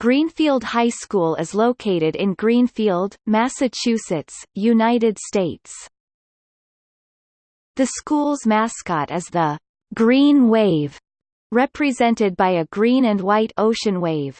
Greenfield High School is located in Greenfield, Massachusetts, United States. The school's mascot is the Green Wave, represented by a green and white ocean wave.